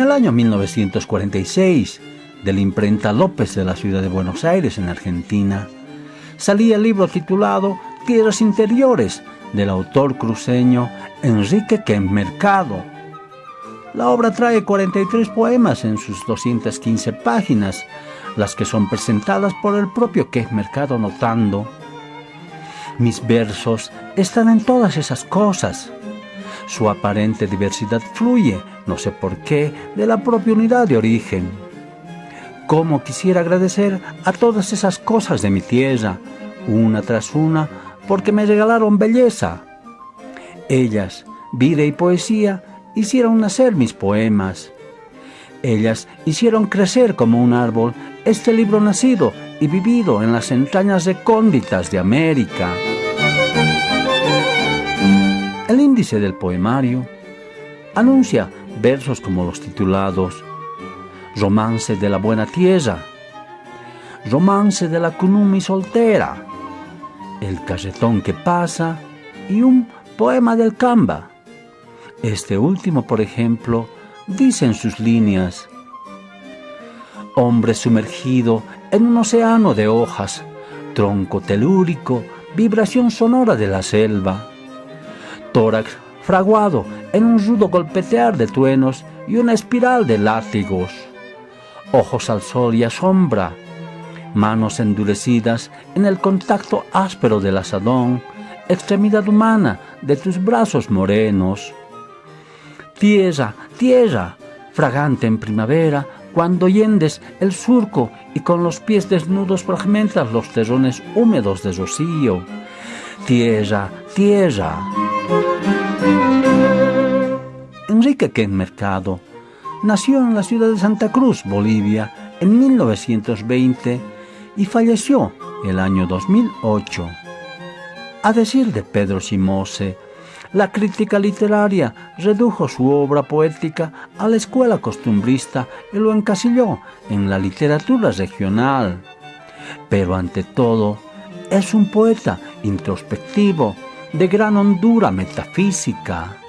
año 1946, de la imprenta López de la ciudad de Buenos Aires, en Argentina, salía el libro titulado Tierras Interiores, del autor cruceño Enrique Kemp Mercado. La obra trae 43 poemas en sus 215 páginas, las que son presentadas por el propio Kemp Mercado notando. Mis versos están en todas esas cosas. Su aparente diversidad fluye, no sé por qué, de la propia unidad de origen. Cómo quisiera agradecer a todas esas cosas de mi tierra, una tras una, porque me regalaron belleza. Ellas, vida y poesía, hicieron nacer mis poemas. Ellas hicieron crecer como un árbol este libro nacido y vivido en las entrañas recónditas de América. El índice del poemario anuncia versos como los titulados Romance de la Buena Tierra, Romance de la Cunumi Soltera, el carretón que pasa y un poema del Camba. Este último, por ejemplo, dice en sus líneas, hombre sumergido en un océano de hojas, tronco telúrico, vibración sonora de la selva, tórax fraguado en un rudo golpetear de truenos y una espiral de látigos, ojos al sol y a sombra, manos endurecidas en el contacto áspero del asadón, extremidad humana de tus brazos morenos. Tierra, tierra, fragante en primavera, cuando yendes el surco y con los pies desnudos fragmentas los terrones húmedos de rocío. Tierra, tierra. Enrique Ken Mercado nació en la ciudad de Santa Cruz, Bolivia, en 1920 y falleció el año 2008. A decir de Pedro Simose, la crítica literaria redujo su obra poética a la escuela costumbrista y lo encasilló en la literatura regional. Pero ante todo, es un poeta introspectivo, de gran hondura metafísica.